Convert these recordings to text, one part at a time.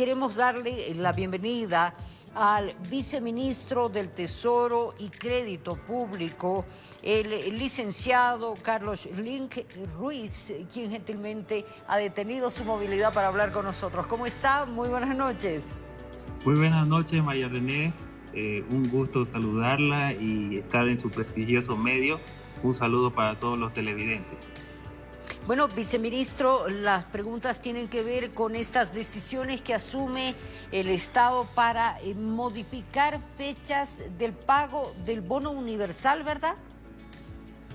queremos darle la bienvenida al viceministro del Tesoro y Crédito Público, el licenciado Carlos Link Ruiz, quien gentilmente ha detenido su movilidad para hablar con nosotros. ¿Cómo está? Muy buenas noches. Muy buenas noches, María René. Eh, un gusto saludarla y estar en su prestigioso medio. Un saludo para todos los televidentes. Bueno, viceministro, las preguntas tienen que ver con estas decisiones que asume el Estado para eh, modificar fechas del pago del bono universal, ¿verdad?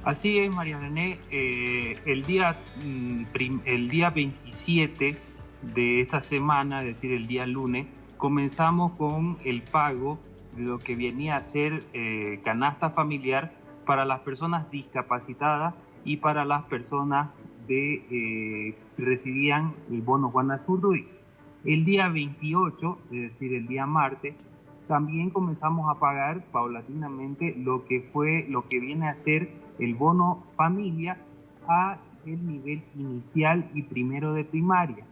Así es, María René. Eh, el, día, mm, el día 27 de esta semana, es decir, el día lunes, comenzamos con el pago de lo que venía a ser eh, canasta familiar para las personas discapacitadas y para las personas de, eh, recibían el bono Juan Azurduy. El día 28, es decir, el día martes, también comenzamos a pagar paulatinamente lo que fue, lo que viene a ser el bono familia a el nivel inicial y primero de primaria.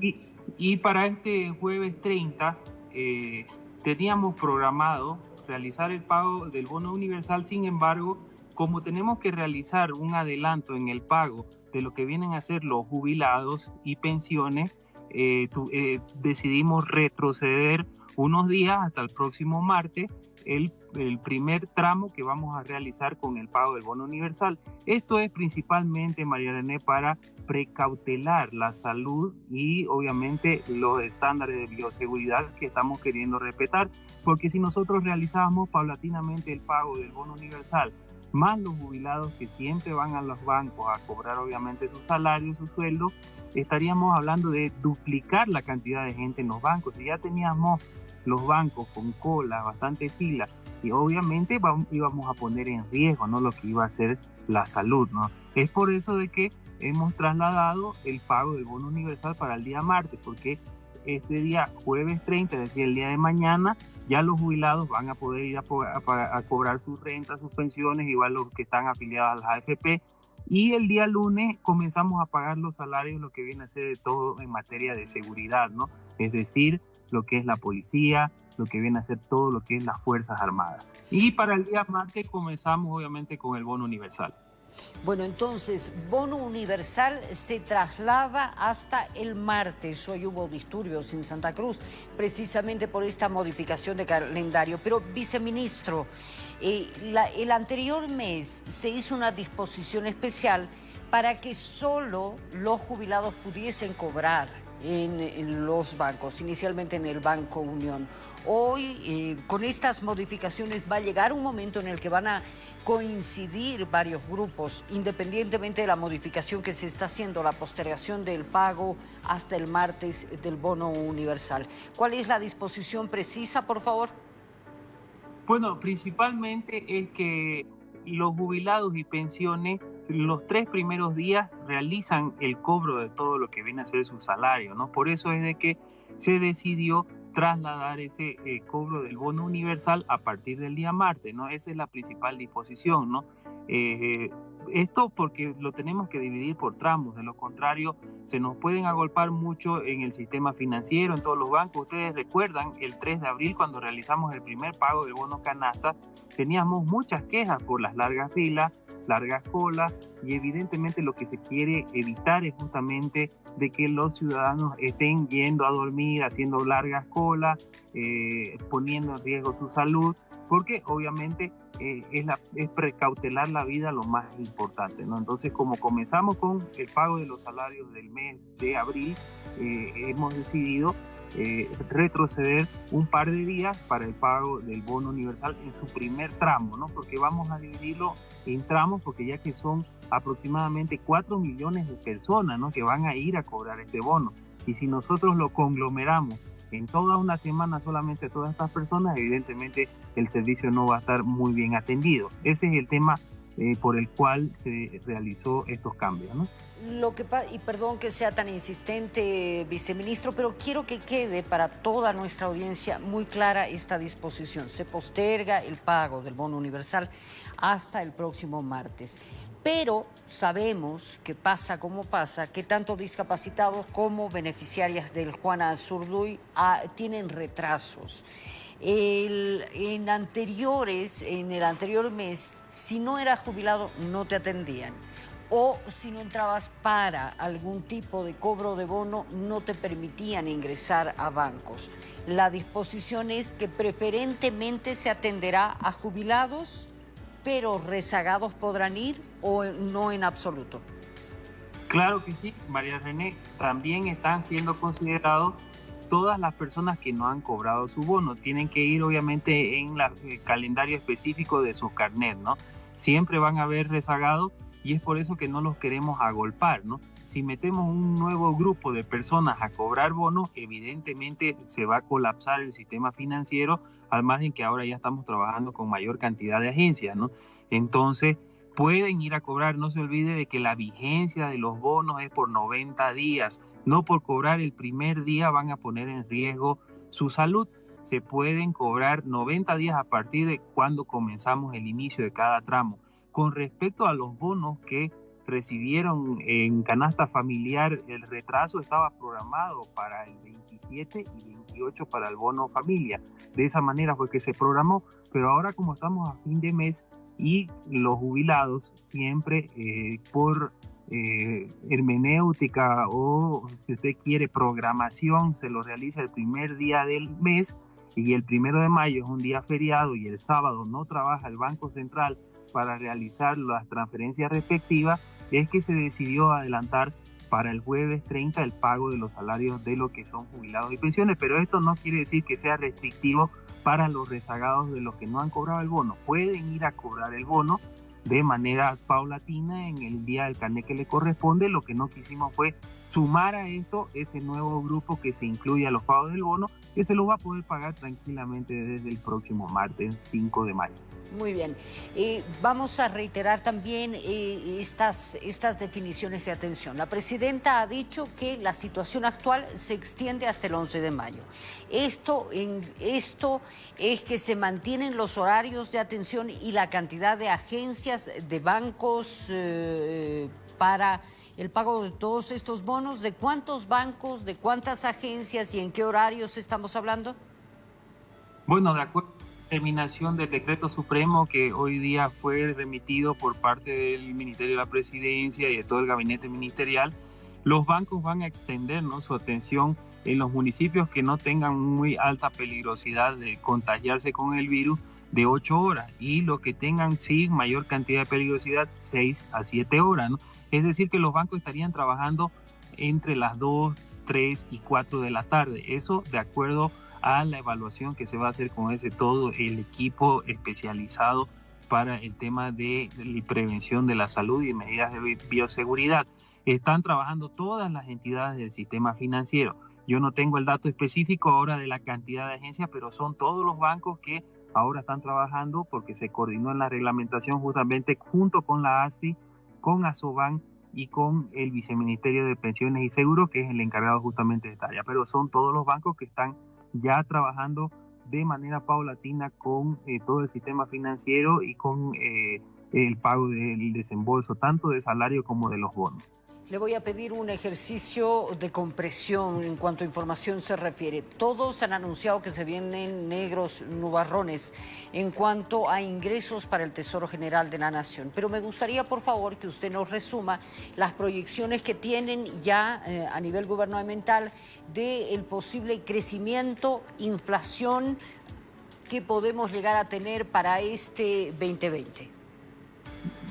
y, y, para este jueves 30 eh, teníamos programado realizar el pago del bono universal, sin embargo, como tenemos que realizar un adelanto en el pago de lo que vienen a ser los jubilados y pensiones, eh, eh, decidimos retroceder unos días hasta el próximo martes el, el, primer tramo que vamos a realizar con el pago del bono universal. Esto es principalmente, María René, para precautelar la salud y obviamente los estándares de bioseguridad que estamos queriendo respetar, porque si nosotros realizamos paulatinamente el pago del bono universal más los jubilados que siempre van a los bancos a cobrar obviamente su salario, su sueldo, estaríamos hablando de duplicar la cantidad de gente en los bancos. Si ya teníamos los bancos con cola, bastante fila, y obviamente íbamos a poner en riesgo ¿no? lo que iba a ser la salud. ¿no? Es por eso de que hemos trasladado el pago del bono universal para el día martes, porque este día jueves 30, es decir, el día de mañana, ya los jubilados van a poder ir a, cobrar sus rentas, sus pensiones, igual los que están afiliados a las AFP. Y el día lunes comenzamos a pagar los salarios, lo que viene a ser de todo en materia de seguridad, ¿no? Es decir, lo que es la policía, lo que viene a ser todo lo que es las Fuerzas Armadas. Y para el día martes comenzamos obviamente con el bono universal. Bueno, entonces, bono universal se traslada hasta el martes. Hoy hubo disturbios en Santa Cruz, precisamente por esta modificación de calendario. Pero, viceministro, eh, el anterior mes se hizo una disposición especial para que solo los jubilados pudiesen cobrar en, los bancos, inicialmente en el Banco Unión. Hoy, eh, con estas modificaciones, va a llegar un momento en el que van a coincidir varios grupos, independientemente de la modificación que se está haciendo, la postergación del pago hasta el martes del bono universal. ¿Cuál es la disposición precisa, por favor? Bueno, principalmente es que los jubilados y pensiones los tres primeros días realizan el cobro de todo lo que viene a ser su salario, ¿no? Por eso es de que se decidió trasladar ese eh, cobro del bono universal a partir del día martes, ¿no? Esa es la principal disposición, ¿no? Eh, esto porque lo tenemos que dividir por tramos, de lo contrario se nos pueden agolpar mucho en el sistema financiero, en todos los bancos. Ustedes recuerdan el 3 de abril cuando realizamos el primer pago del bono canasta, teníamos muchas quejas por las largas filas, largas colas y evidentemente lo que se quiere evitar es justamente de que los ciudadanos estén yendo a dormir, haciendo largas colas, eh, poniendo en riesgo su salud, porque obviamente eh, es, la, es precautelar la vida lo más importante. ¿no? Entonces, como comenzamos con el pago de los salarios del mes de abril, eh, hemos decidido eh, retroceder un par de días para el pago del bono universal en su primer tramo, ¿no? Porque vamos a dividirlo en tramos, porque ya que son aproximadamente 4 millones de personas, ¿no? Que van a ir a cobrar este bono. Y si nosotros lo conglomeramos en toda una semana solamente todas estas personas, evidentemente el servicio no va a estar muy bien atendido. Ese es el tema eh, por el cual se realizó estos cambios. ¿no? Lo que y perdón que sea tan insistente, viceministro, pero quiero que quede para toda nuestra audiencia muy clara esta disposición. Se posterga el pago del bono universal hasta el próximo martes. pero sabemos que pasa como pasa, que tanto discapacitados como beneficiarias del Juana Azurduy ah, tienen retrasos. En anteriores, en el anterior mes, si no eras jubilado, no te atendían. O si no entrabas para algún tipo de cobro de bono, no te permitían ingresar a bancos. La disposición es que preferentemente se atenderá a jubilados pero rezagados podrán ir o no en absoluto. Claro que sí, María René, también están siendo considerados todas las personas que no han cobrado su bono. Tienen que ir obviamente en el calendario específico de su carnet, ¿no? Siempre van a haber rezagados y es por eso que no los queremos agolpar, ¿no? Si metemos un nuevo grupo de personas a cobrar bonos, evidentemente se va a colapsar el sistema financiero, al margen que ahora ya estamos trabajando con mayor cantidad de agencias, ¿no? Entonces, pueden ir a cobrar, no se olvide de que la vigencia de los bonos es por 90 días, no por cobrar el primer día van a poner en riesgo su salud. Se pueden cobrar 90 días a partir de cuando comenzamos el inicio de cada tramo. Con respecto a los bonos que recibieron en canasta familiar, el retraso estaba programado para el 27 y 28 para el bono familia. De esa manera fue que se programó, pero ahora como estamos a fin de mes y los jubilados siempre eh, por eh, hermenéutica o si usted quiere programación se lo realiza el primer día del mes y el primero de mayo es un día feriado y el sábado no trabaja el Banco Central para realizar las transferencias respectivas, es que se decidió adelantar para el jueves 30 el pago de los salarios de lo que son jubilados y pensiones, pero esto no quiere decir que sea restrictivo para los rezagados de los que no han cobrado el bono. Pueden ir a cobrar el bono de manera paulatina en el día del carnet que le corresponde. Lo que no quisimos fue sumar a esto ese nuevo grupo que se incluye a los pagos del bono, que se lo va a poder pagar tranquilamente desde el próximo martes 5 de mayo. Muy bien. Eh, vamos a reiterar también eh, estas, estas definiciones de atención. La presidenta ha dicho que la situación actual se extiende hasta el 11 de mayo. Esto, en, esto es que se mantienen los horarios de atención y la cantidad de agencias, de bancos eh, para el pago de todos estos bonos. ¿De cuántos bancos, de cuántas agencias y en qué horarios estamos hablando? Bueno, de acuerdo determinación del decreto supremo que hoy día fue remitido por parte del Ministerio de la Presidencia y de todo el gabinete ministerial, los bancos van a extender su atención en los municipios que no tengan muy alta peligrosidad de contagiarse con el virus de 8 horas y los que tengan sí mayor cantidad de peligrosidad 6 a 7 horas. Es decir, que los bancos estarían trabajando entre las 2, 3 y 4 de la tarde. Eso de acuerdo a la evaluación que se va a hacer con ese todo el equipo especializado para el tema de prevención de la salud y medidas de bioseguridad. Están trabajando todas las entidades del sistema financiero. Yo no tengo el dato específico ahora de la cantidad de agencias, pero son todos los bancos que ahora están trabajando porque se coordinó en la reglamentación justamente junto con la ASFI, con ASOBAN y con el Viceministerio de Pensiones y Seguros, que es el encargado justamente de esta área. Pero son todos los bancos que están ya trabajando de manera paulatina con eh, todo el sistema financiero y con eh, el pago del desembolso, tanto de salario como de los bonos. Le voy a pedir un ejercicio de compresión en cuanto a información se refiere. Todos han anunciado que se vienen negros nubarrones en cuanto a ingresos para el Tesoro General de la Nación. Pero me gustaría, por favor, que usted nos resuma las proyecciones que tienen ya eh, a nivel gubernamental del posible crecimiento, inflación que podemos llegar a tener para este 2020.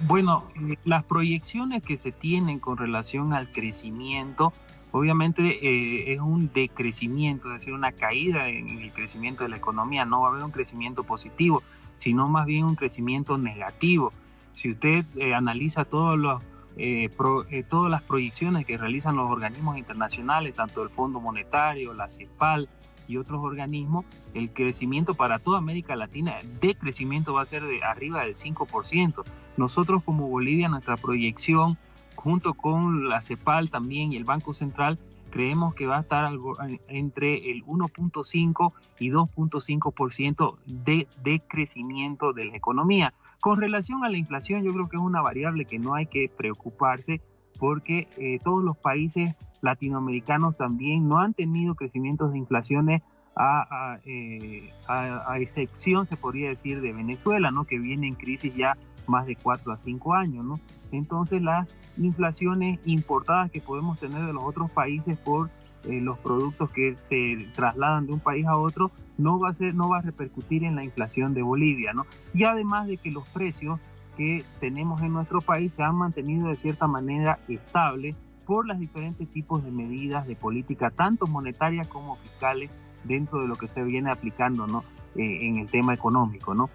Bueno, eh, las proyecciones que se tienen con relación al crecimiento, obviamente eh, es un decrecimiento, es decir, una caída en el crecimiento de la economía. No va a haber un crecimiento positivo, sino más bien un crecimiento negativo. Si usted eh, analiza todos los, todas las proyecciones que realizan los organismos internacionales, tanto el Fondo Monetario, la CEPAL, y otros organismos, el crecimiento para toda América Latina de crecimiento va a ser de arriba del 5%. Nosotros como Bolivia, nuestra proyección, junto con la CEPAL también y el Banco Central, creemos que va a estar algo entre el 1.5 y 2.5% de, de crecimiento de la economía. Con relación a la inflación, yo creo que es una variable que no hay que preocuparse porque eh, todos los países latinoamericanos también no han tenido crecimientos de inflaciones eh, a, a, excepción, se podría decir, de Venezuela, ¿no? que viene en crisis ya más de 4 a 5 años. ¿no? Entonces las inflaciones importadas que podemos tener de los otros países por eh, los productos que se trasladan de un país a otro no va a ser no va a repercutir en la inflación de Bolivia no y además de que los precios que tenemos en nuestro país se han mantenido de cierta manera estables por los diferentes tipos de medidas de política tanto monetarias como fiscales dentro de lo que se viene aplicando ¿no? Eh, en el tema económico. ¿no?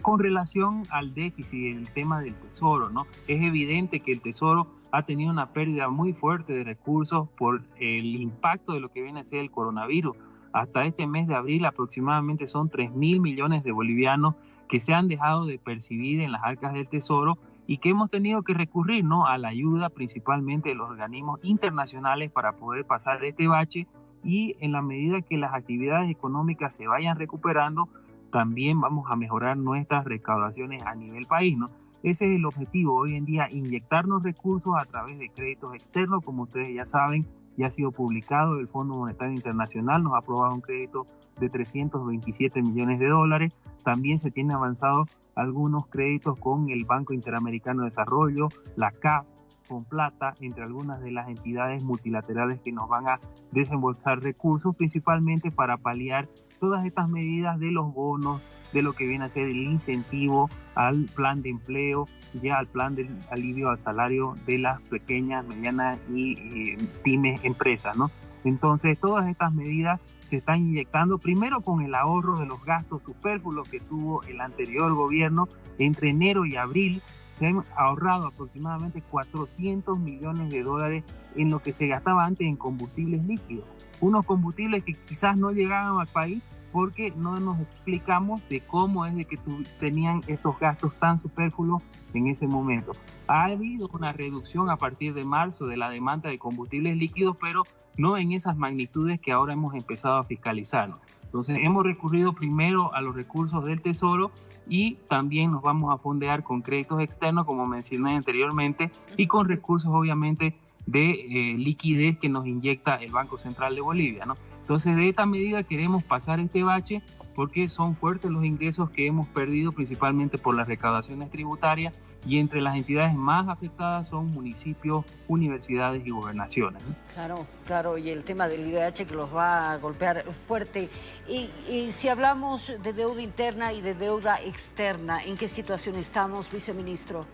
con relación al déficit, el tema del tesoro, ¿no? es evidente que el tesoro ha tenido una pérdida muy fuerte de recursos por el impacto de lo que viene a ser el coronavirus. Hasta este mes de abril aproximadamente son 3 mil millones de bolivianos que se han dejado de percibir en las arcas del tesoro y que hemos tenido que recurrir ¿no? a la ayuda principalmente de los organismos internacionales para poder pasar este bache y en la medida que las actividades económicas se vayan recuperando, también vamos a mejorar nuestras recaudaciones a nivel país, ¿no? Ese es el objetivo hoy en día, inyectarnos recursos a través de créditos externos, como ustedes ya saben, ya ha sido publicado, el Fondo Monetario Internacional nos ha aprobado un crédito de 327 millones de dólares, también se tienen avanzado algunos créditos con el Banco Interamericano de Desarrollo, la CAF, con plata entre algunas de las entidades multilaterales que nos van a desembolsar recursos, principalmente para paliar todas estas medidas de los bonos, de lo que viene a ser el incentivo al plan de empleo, ya al plan de alivio al salario de las pequeñas, medianas y eh, pymes empresas, ¿no? Entonces, todas estas medidas se están inyectando primero con el ahorro de los gastos superfluos que tuvo el anterior gobierno entre enero y abril se han ahorrado aproximadamente 400 millones de dólares en lo que se gastaba antes en combustibles líquidos. Unos combustibles que quizás no llegaban al país porque no nos explicamos de cómo es de que tenían esos gastos tan superfluos en ese momento. Ha habido una reducción a partir de marzo de la demanda de combustibles líquidos, pero no en esas magnitudes que ahora hemos empezado a fiscalizar. Entonces hemos recurrido primero a los recursos del Tesoro y también nos vamos a fondear con créditos externos, como mencioné anteriormente, y con recursos obviamente de eh, liquidez que nos inyecta el Banco Central de Bolivia. ¿no? Entonces de esta medida queremos pasar este bache porque son fuertes los ingresos que hemos perdido principalmente por las recaudaciones tributarias y entre las entidades más afectadas son municipios, universidades y gobernaciones. Claro, claro, y el tema del IDH que los va a golpear fuerte. Y, y, si hablamos de deuda interna y de deuda externa, ¿en qué situación estamos, viceministro?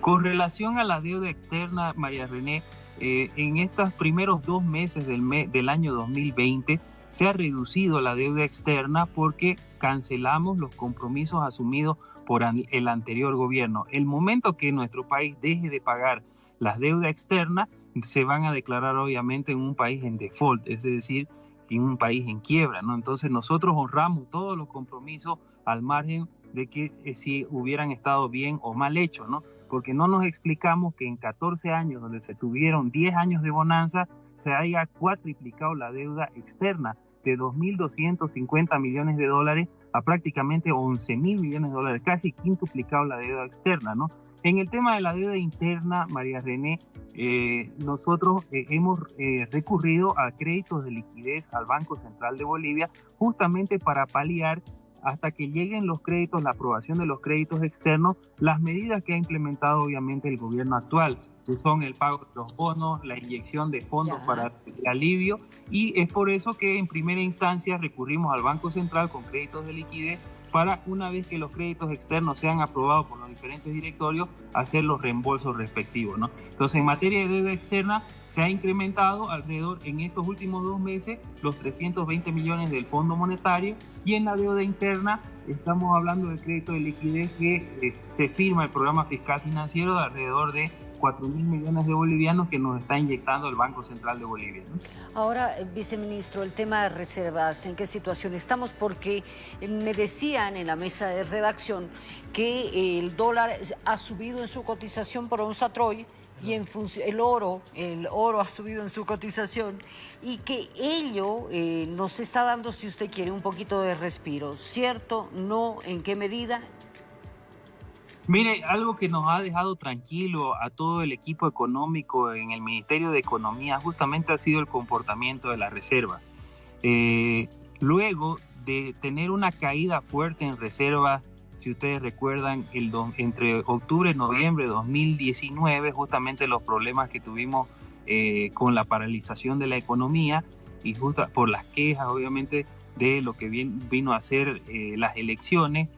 Con relación a la deuda externa, María René, eh, en estos primeros dos meses del, del año 2020 se ha reducido la deuda externa porque cancelamos los compromisos asumidos por el anterior gobierno. El momento que nuestro país deje de pagar las deudas externas, se van a declarar obviamente en un país en default, es decir, en un país en quiebra, ¿no? Entonces nosotros honramos todos los compromisos al margen de que eh, si hubieran estado bien o mal hechos, ¿no? Porque no nos explicamos que en 14 años donde se tuvieron 10 años de bonanza, se haya cuatriplicado la deuda externa de 2.250 millones de dólares a prácticamente 11 mil millones de dólares, casi quintuplicado la deuda externa, ¿no? En el tema de la deuda interna, María René, eh, nosotros eh, hemos eh, recurrido a créditos de liquidez al Banco Central de Bolivia justamente para paliar hasta que lleguen los créditos, la aprobación de los créditos externos, las medidas que ha implementado obviamente el gobierno actual que son el pago de los bonos, la inyección de fondos para el alivio. Y es por eso que en primera instancia recurrimos al Banco Central con créditos de liquidez para una vez que los créditos externos sean aprobados por los diferentes directorios, hacer los reembolsos respectivos. Entonces, en materia de deuda externa, se ha incrementado alrededor en estos últimos dos meses los 320 millones del Fondo Monetario y en la deuda interna estamos hablando del crédito de liquidez que eh, se firma el programa fiscal financiero de alrededor de 4 mil millones de bolivianos que nos está inyectando el Banco Central de Bolivia. Ahora, eh, viceministro, el tema de reservas, ¿en qué situación estamos? Porque eh, me decían en la mesa de redacción que el dólar ha subido en su cotización por onza Troy y en el oro, el oro ha subido en su cotización y que ello eh, nos está dando, si usted quiere, un poquito de respiro. ¿Cierto? ¿No? ¿En qué medida? Mire, algo que nos ha dejado tranquilo a todo el equipo económico en el Ministerio de Economía justamente ha sido el comportamiento de la reserva. Eh, luego de tener una caída fuerte en reserva, si ustedes recuerdan, el entre octubre y noviembre de 2019, justamente los problemas que tuvimos eh, con la paralización de la economía y justo por las quejas, obviamente, de lo que vino a ser eh, las elecciones,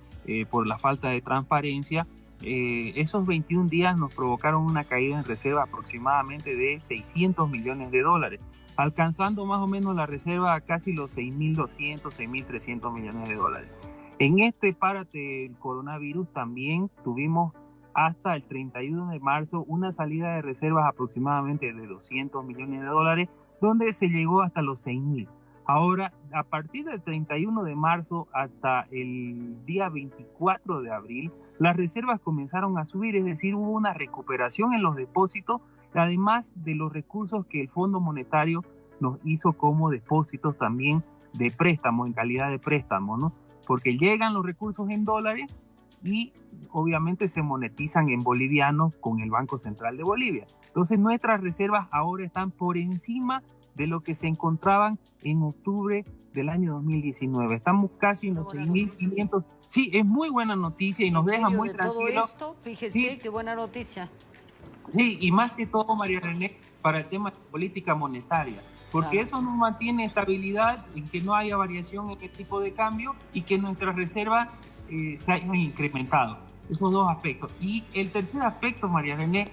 por la falta de transparencia, esos 21 días nos provocaron una caída en reserva aproximadamente de 600 millones de dólares alcanzando más o menos la reserva a casi los 6.200, 6.300 millones de dólares. En este párate del coronavirus también tuvimos hasta el 31 de marzo una salida de reservas aproximadamente de 200 millones de dólares, donde se llegó hasta los 6.000. Ahora, a partir del 31 de marzo hasta el día 24 de abril, las reservas comenzaron a subir, es decir, hubo una recuperación en los depósitos además de los recursos que el Fondo Monetario nos hizo como depósitos también de préstamo, en calidad de préstamo, ¿no? Porque llegan los recursos en dólares y obviamente se monetizan en bolivianos con el Banco Central de Bolivia. Entonces nuestras reservas ahora están por encima de lo que se encontraban en octubre del año 2019. Estamos casi en los 6.500. Sí, es muy buena noticia y nos deja muy tranquilos. Todo esto, fíjese qué buena noticia. Sí, y más que todo, María René, para el tema de política monetaria, porque eso nos mantiene estabilidad, en que no haya variación en el tipo de cambio y que nuestras reservas eh, se hayan incrementado. Esos dos aspectos. Y el tercer aspecto, María René,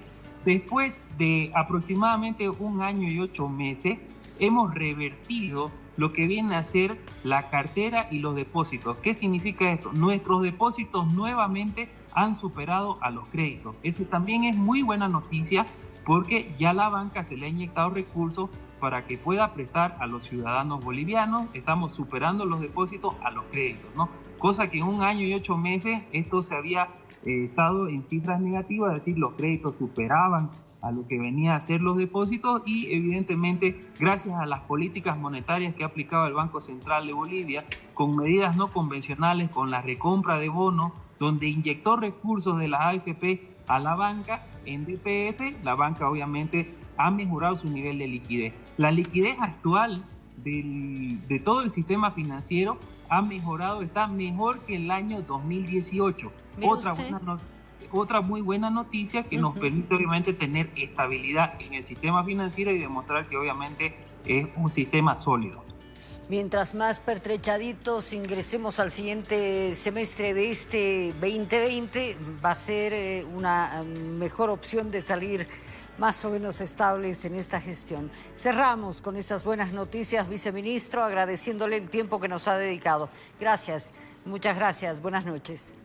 después de aproximadamente un año y ocho meses, hemos revertido lo que viene a ser la cartera y los depósitos. ¿Qué significa esto? Nuestros depósitos nuevamente han superado a los créditos. Ese también es muy buena noticia porque ya la banca se le ha inyectado recursos para que pueda prestar a los ciudadanos bolivianos. Estamos superando los depósitos a los créditos, ¿no? Cosa que en un año y ocho meses esto se había eh, estado en cifras negativas, es decir, los créditos superaban a lo que venía a ser los depósitos y evidentemente gracias a las políticas monetarias que ha aplicado el Banco Central de Bolivia con medidas no convencionales, con la recompra de bonos, donde inyectó recursos de la AFP a la banca en DPF, la banca obviamente ha mejorado su nivel de liquidez. La liquidez actual de todo el sistema financiero ha mejorado, está mejor que el año 2018. Otra buena otra muy buena noticia que nos permite obviamente tener estabilidad en el sistema financiero y demostrar que obviamente es un sistema sólido. Mientras más pertrechaditos ingresemos al siguiente semestre de este 2020, va a ser eh, una mm, mejor opción de salir más o menos estables en esta gestión. Cerramos con esas buenas noticias, viceministro, agradeciéndole el tiempo que nos ha dedicado. Gracias, muchas gracias, buenas noches.